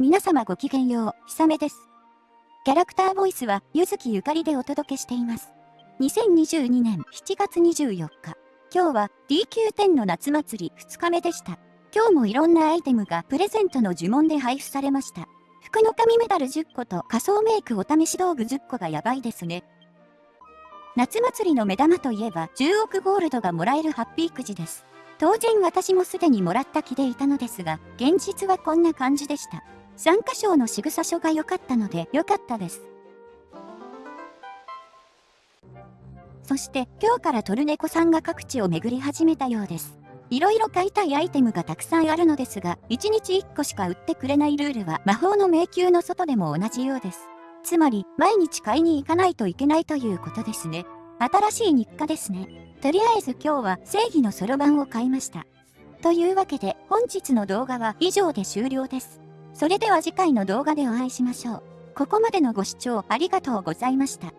皆様ごきげんよう、ひさめです。キャラクターボイスは、ゆずきゆかりでお届けしています。2022年7月24日。今日は DQ10 の夏祭り2日目でした。今日もいろんなアイテムがプレゼントの呪文で配布されました。服の神メダル10個と仮想メイクお試し道具10個がやばいですね。夏祭りの目玉といえば10億ゴールドがもらえるハッピーくじです。当然私もすでにもらった気でいたのですが、現実はこんな感じでした。参加賞の仕草書が良かったので良かったです。そして今日からトルネコさんが各地を巡り始めたようです。いろいろ買いたいアイテムがたくさんあるのですが、1日1個しか売ってくれないルールは魔法の迷宮の外でも同じようです。つまり、毎日買いに行かないといけないということですね。新しい日課ですね。とりあえず今日は正義のそろばんを買いました。というわけで本日の動画は以上で終了です。それでは次回の動画でお会いしましょう。ここまでのご視聴ありがとうございました。